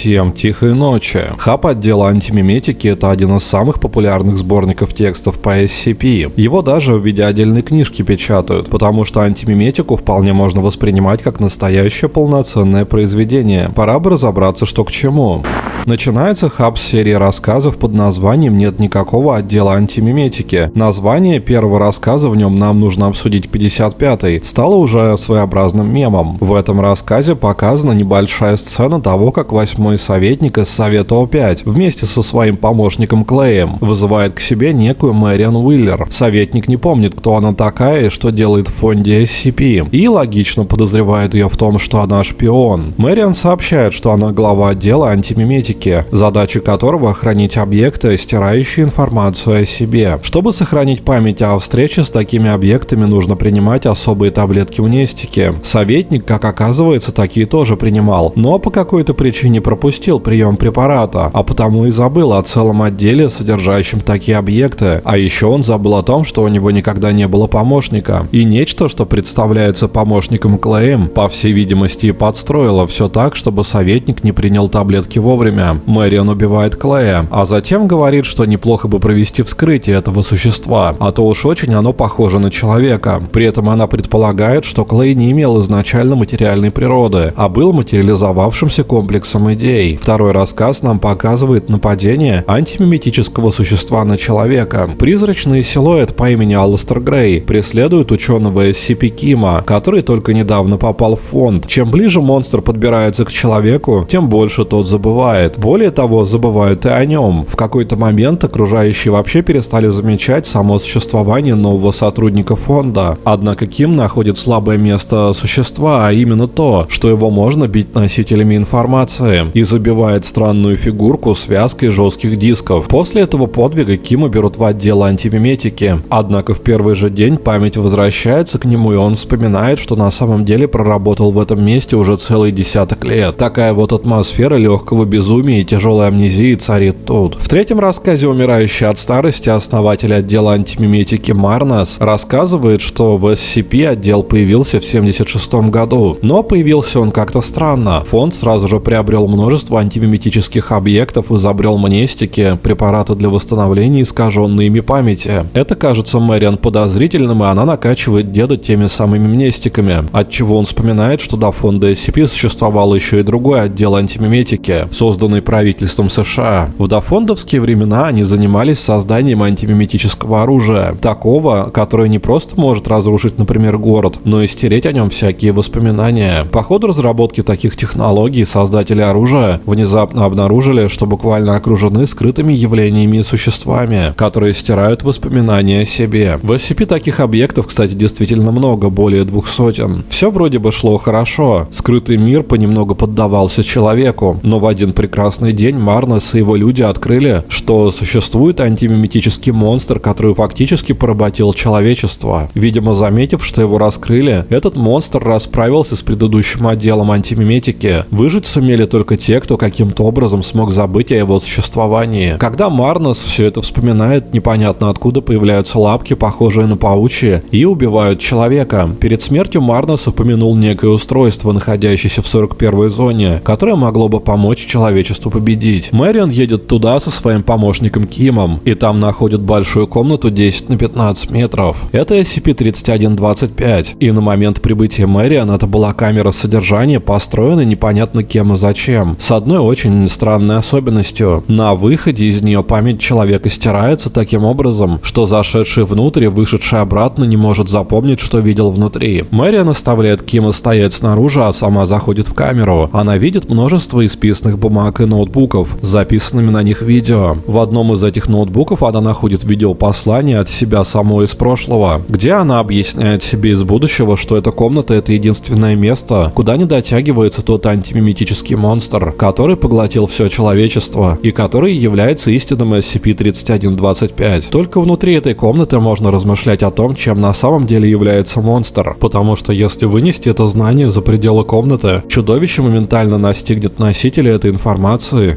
Всем тихой ночи. Хаб отдела антимиметики – это один из самых популярных сборников текстов по SCP. Его даже в виде отдельной книжки печатают, потому что антимиметику вполне можно воспринимать как настоящее полноценное произведение. Пора бы разобраться, что к чему. Начинается хаб серии рассказов под названием «Нет никакого отдела антимиметики». Название первого рассказа в нем нам нужно обсудить 55-й, стало уже своеобразным мемом. В этом рассказе показана небольшая сцена того, как восьмой советник из Совета О5 вместе со своим помощником Клеем вызывает к себе некую Мэриан Уиллер. Советник не помнит, кто она такая и что делает в фонде SCP, и логично подозревает ее в том, что она шпион. Мэриан сообщает, что она глава отдела антимиметики, задача которого хранить объекты, стирающие информацию о себе. Чтобы сохранить память о встрече с такими объектами, нужно принимать особые таблетки мнестики. Советник, как оказывается, такие тоже принимал, но по какой-то причине пропустил прием препарата, а потому и забыл о целом отделе, содержащем такие объекты. А еще он забыл о том, что у него никогда не было помощника. И нечто, что представляется помощником Клеем, по всей видимости подстроило все так, чтобы советник не принял таблетки вовремя. Мэрион убивает Клея, а затем говорит, что неплохо бы провести вскрытие этого существа, а то уж очень оно похоже на человека. При этом она предполагает, что Клей не имел изначально материальной природы, а был материализовавшимся комплексом идей. Второй рассказ нам показывает нападение антимиметического существа на человека. Призрачный силуэт по имени Алластер Грей преследует ученого SCP Кима, который только недавно попал в фонд. Чем ближе монстр подбирается к человеку, тем больше тот забывает. Более того, забывают и о нем. В какой-то момент окружающие вообще перестали замечать само существование нового сотрудника фонда. Однако Ким находит слабое место существа, а именно то, что его можно бить носителями информации, и забивает странную фигурку связкой жестких дисков. После этого подвига Кима берут в отдел антимиметики. Однако в первый же день память возвращается к нему, и он вспоминает, что на самом деле проработал в этом месте уже целый десяток лет. Такая вот атмосфера легкого безумия и тяжелой амнезии царит тут. В третьем рассказе «Умирающий от старости» основатель отдела антимиметики Марнас рассказывает, что в SCP отдел появился в 76 году, но появился он как-то странно. Фонд сразу же приобрел множество антимиметических объектов, изобрел мнестики, препараты для восстановления искаженной ими памяти. Это кажется Мэриан подозрительным, и она накачивает деда теми самыми мнестиками, от чего он вспоминает, что до фонда SCP существовал еще и другой отдел антимиметики, созданный правительством США. В дофондовские времена они занимались созданием антимиметического оружия, такого, которое не просто может разрушить, например, город, но и стереть о нем всякие воспоминания. По ходу разработки таких технологий создатели оружия внезапно обнаружили, что буквально окружены скрытыми явлениями и существами, которые стирают воспоминания о себе. В SCP таких объектов, кстати, действительно много, более двух сотен. Все вроде бы шло хорошо. Скрытый мир понемногу поддавался человеку, но в один прекрасный день Марнес и его люди открыли, что существует антимиметический монстр, который фактически поработил человечество. Видимо, заметив, что его раскрыли, этот монстр расправился с предыдущим отделом антимиметики. Выжить сумели только те, кто каким-то образом смог забыть о его существовании. Когда Марнос все это вспоминает, непонятно откуда появляются лапки, похожие на паучьи, и убивают человека. Перед смертью Марнос упомянул некое устройство, находящееся в 41-й зоне, которое могло бы помочь человечеству победить. Мэрион едет туда со своим помощником Кимом, и там находит большую комнату 10 на 15 метров. Это SCP-3125, и на момент прибытия Мэрион это была камера содержания, построенная непонятно кем и зачем, с одной очень странной особенностью. На выходе из нее память человека стирается таким образом, что зашедший внутрь и вышедший обратно не может запомнить, что видел внутри. Мэриан оставляет Кима стоять снаружи, а сама заходит в камеру. Она видит множество исписанных бумаг и ноутбуков записанными на них видео. В одном из этих ноутбуков она находит видеопослание от себя самой из прошлого, где она объясняет себе из будущего, что эта комната это единственное место, куда не дотягивается тот антимиметический монстр, который поглотил все человечество и который является истинным SCP-3125. Только внутри этой комнаты можно размышлять о том, чем на самом деле является монстр, потому что если вынести это знание за пределы комнаты, чудовище моментально настигнет носителя этой информации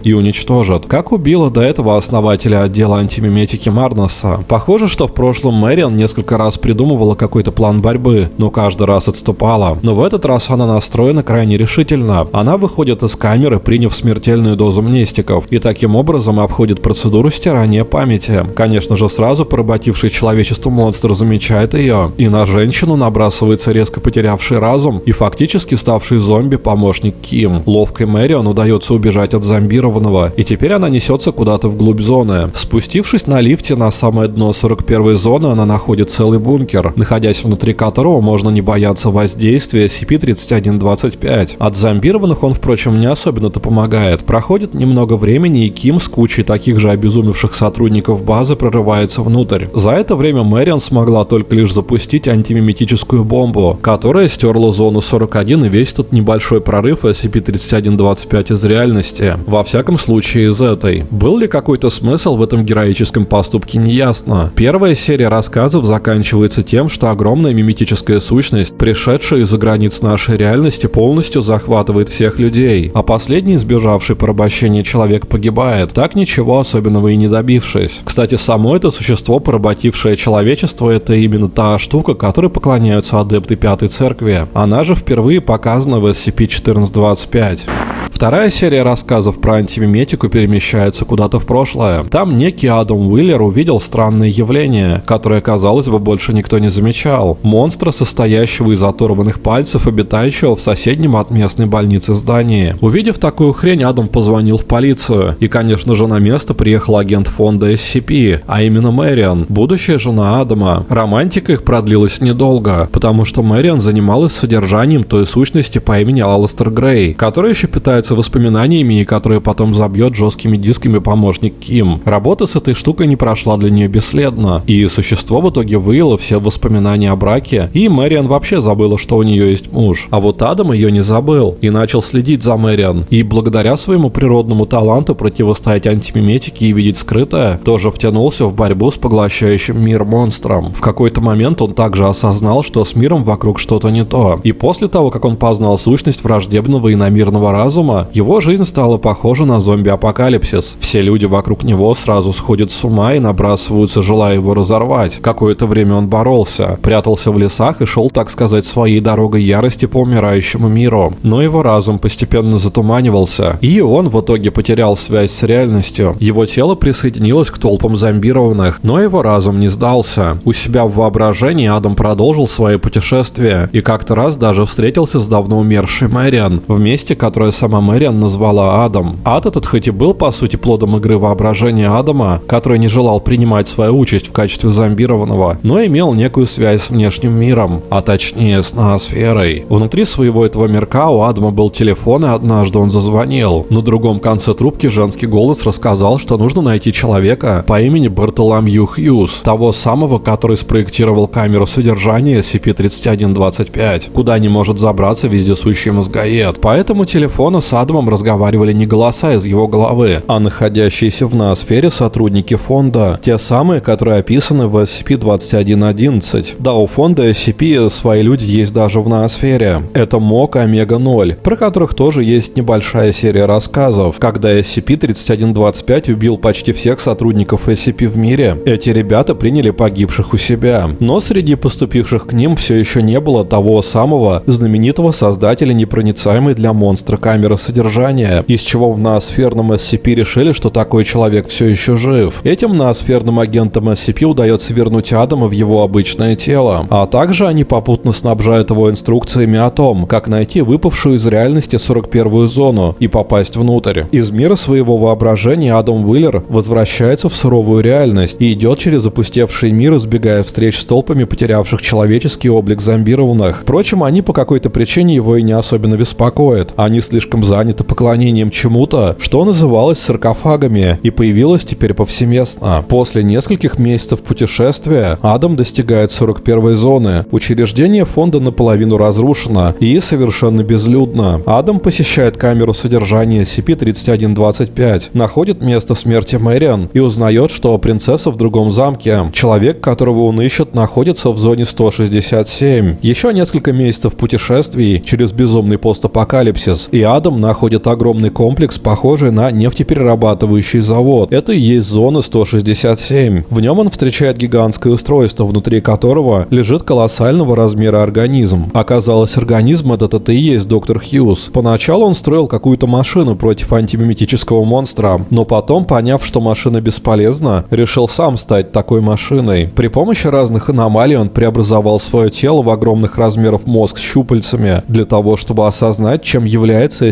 и уничтожит, как убило до этого основателя отдела антимиметики Марноса. Похоже, что в прошлом Мэриан несколько раз придумывала какой-то план борьбы, но каждый раз отступала. Но в этот раз она настроена крайне решительно. Она выходит из камеры приняв смертельную дозу мнестиков, и таким образом обходит процедуру стирания памяти. Конечно же, сразу поработивший человечество монстр замечает ее, и на женщину набрасывается резко потерявший разум и фактически ставший зомби помощник Ким. Ловкой Мэрион удается убежать от зомбированного, и теперь она несется куда-то вглубь зоны. Спустившись на лифте на самое дно 41 зоны, она находит целый бункер, находясь внутри которого можно не бояться воздействия SCP-3125. От зомбированных он, впрочем, не особенно-то помогает. Проходит немного времени, и Ким с кучей таких же обезумевших сотрудников базы прорывается внутрь. За это время Мэриан смогла только лишь запустить антимиметическую бомбу, которая стерла зону 41 и весь этот небольшой прорыв SCP-3125 из реальности. Во всяком случае из этой. Был ли какой-то смысл в этом героическом поступке, неясно. Первая серия рассказов заканчивается тем, что огромная миметическая сущность, пришедшая из-за границ нашей реальности, полностью захватывает всех людей, а последний, сбежавший порабощение человек, погибает, так ничего особенного и не добившись. Кстати, само это существо, поработившее человечество, это именно та штука, которой поклоняются адепты Пятой Церкви. Она же впервые показана в SCP-1425. Вторая серия рассказов про антимиметику перемещается куда-то в прошлое. Там некий Адам Уиллер увидел странное явление, которое, казалось бы, больше никто не замечал. Монстра, состоящего из оторванных пальцев, обитающего в соседнем от местной больницы здании. Увидев такую хрень, Адам позвонил в полицию. И, конечно же, на место приехал агент фонда SCP, а именно Мэриан, будущая жена Адама. Романтика их продлилась недолго, потому что Мэриан занималась содержанием той сущности по имени Алластер Грей, которая еще питается воспоминаниями и которая потом забьет жесткими дисками помощник Ким. Работа с этой штукой не прошла для нее бесследно, и существо в итоге выяло все воспоминания о браке, и Мэриан вообще забыла, что у нее есть муж. А вот Адам ее не забыл и начал следить за Мэриан, и благодаря своему природному таланту противостоять антимиметике и видеть скрытое, тоже втянулся в борьбу с поглощающим мир монстром. В какой-то момент он также осознал, что с миром вокруг что-то не то. И после того, как он познал сущность враждебного иномирного разума, его жизнь стала похожа на зомби-апокалипсис. Все люди вокруг него сразу сходят с ума и набрасываются, желая его разорвать. Какое-то время он боролся, прятался в лесах и шел, так сказать, своей дорогой ярости по умирающему миру. Но его разум постепенно затуманивался, и он в итоге потерял связь с реальностью. Его тело присоединилось к толпам зомбированных, но его разум не сдался. У себя в воображении Адам продолжил свое путешествие и как-то раз даже встретился с давно умершей Мэриан, в месте, которое сама Мэриан назвала Адам. Ад этот хоть и был по сути плодом игры воображения Адама, который не желал принимать свою участь в качестве зомбированного, но имел некую связь с внешним миром, а точнее с ноосферой. Внутри своего этого мирка у Адама был телефон, и однажды он зазвонил. На другом конце трубки женский голос рассказал, что нужно найти человека по имени Бартоломью Хьюз, того самого, который спроектировал камеру содержания SCP-3125, куда не может забраться вездесущий мозгоед. По этому телефону с Адамом разговаривали не голоса из его головы, а находящиеся в ноосфере сотрудники фонда, те самые, которые описаны в SCP-2111. Да, у фонда SCP свои люди есть даже в ноосфере. Это МОК Омега-0, про которых тоже есть небольшая серия рассказов. Когда SCP-3125 убил почти всех сотрудников SCP в мире, эти ребята приняли погибших у себя. Но среди поступивших к ним все еще не было того самого знаменитого создателя непроницаемой для монстра камеры содержания, из чего в ноосферном SCP решили, что такой человек все еще жив. Этим ноосферным агентам SCP удается вернуть Адама в его обычное тело, а также они попутно снабжают его инструкциями о том, как найти выпавшую из реальности 41-ю зону и попасть внутрь. Из мира своего воображения Адам Уиллер возвращается в суровую реальность и идет через опустевший мир, избегая встреч с толпами потерявших человеческий облик зомбированных. Впрочем, они по какой-то причине его и не особенно беспокоят. Они слишком заняты поклонением чему-то, что называлось саркофагами и появилось теперь повсеместно. После нескольких месяцев путешествия Адам достигает 41 зоны. Учреждение фонда наполовину разрушено и совершенно безлюдно. Адам посещает камеру содержания SCP-3125, находит место смерти Мэриан и узнает, что принцесса в другом замке. Человек, которого он ищет, находится в зоне 167. Еще несколько месяцев путешествий через безумный постапокалипсис, и Адам находит огромный комплекс, похожий на нефтеперерабатывающий завод. Это и есть зона 167. В нем он встречает гигантское устройство, внутри которого лежит колоссального размера организм. Оказалось, организм этот это и есть доктор Хьюз. Поначалу он строил какую-то машину против антимиметического монстра, но потом, поняв, что машина бесполезна, решил сам стать такой машиной. При помощи разных аномалий он преобразовал свое тело в огромных размеров мозг с щупальцами для того, чтобы осознать, чем является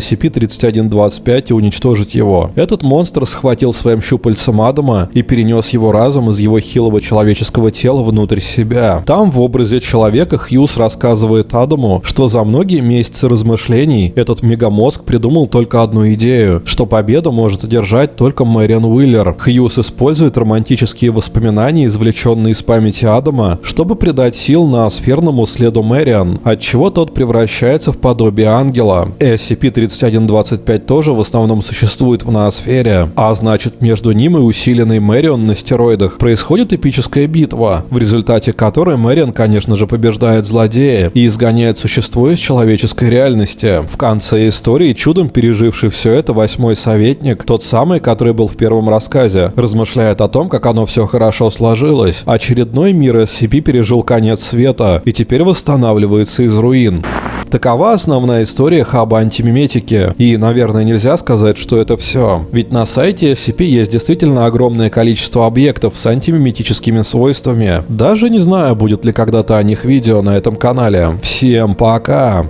SCP-3125 и уничтожить его. Этот монстр схватил своим щупальцем Адама и перенес его разум из его хилого человеческого тела внутрь себя. Там, в образе человека, Хьюз рассказывает Адаму, что за многие месяцы размышлений этот мегамозг придумал только одну идею, что победу может одержать только Мэриан Уиллер. Хьюз использует романтические воспоминания, извлеченные из памяти Адама, чтобы придать сил на сферному следу Мэриан, отчего тот превращается в подобие ангела. SCP-3125 тоже в основном существует в ноосфере, а значит между ним и усиленной Мэрион на стероидах происходит эпическая битва, в результате которой Мэрион, конечно же, побеждает злодея и изгоняет существо из человеческой реальности. В конце истории чудом переживший все это восьмой советник, тот самый, который был в первом рассказе, размышляет о том, как оно все хорошо сложилось. Очередной мир SCP пережил конец света и теперь восстанавливается из руин. Такова основная история хаба антимиметики. И, наверное, нельзя сказать, что это все. Ведь на сайте SCP есть действительно огромное количество объектов с антимиметическими свойствами. Даже не знаю, будет ли когда-то о них видео на этом канале. Всем пока!